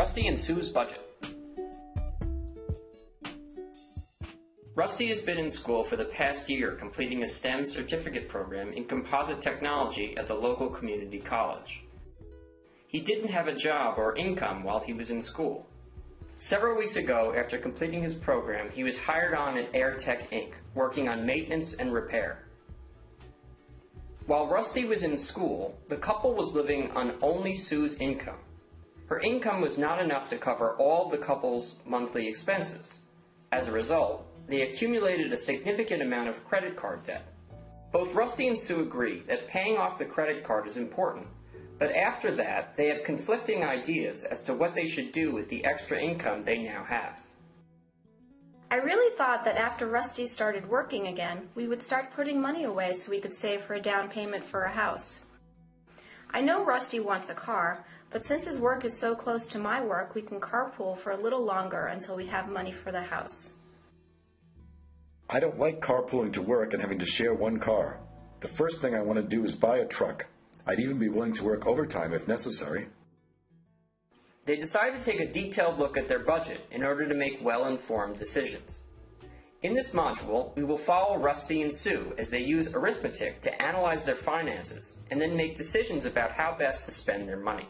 Rusty and Sue's Budget Rusty has been in school for the past year completing a STEM certificate program in composite technology at the local community college. He didn't have a job or income while he was in school. Several weeks ago, after completing his program, he was hired on at AirTech Inc., working on maintenance and repair. While Rusty was in school, the couple was living on only Sue's income. Her income was not enough to cover all the couple's monthly expenses. As a result, they accumulated a significant amount of credit card debt. Both Rusty and Sue agree that paying off the credit card is important, but after that, they have conflicting ideas as to what they should do with the extra income they now have. I really thought that after Rusty started working again, we would start putting money away so we could save for a down payment for a house. I know Rusty wants a car, but since his work is so close to my work, we can carpool for a little longer until we have money for the house. I don't like carpooling to work and having to share one car. The first thing I want to do is buy a truck. I'd even be willing to work overtime if necessary. They decide to take a detailed look at their budget in order to make well-informed decisions. In this module, we will follow Rusty and Sue as they use arithmetic to analyze their finances and then make decisions about how best to spend their money.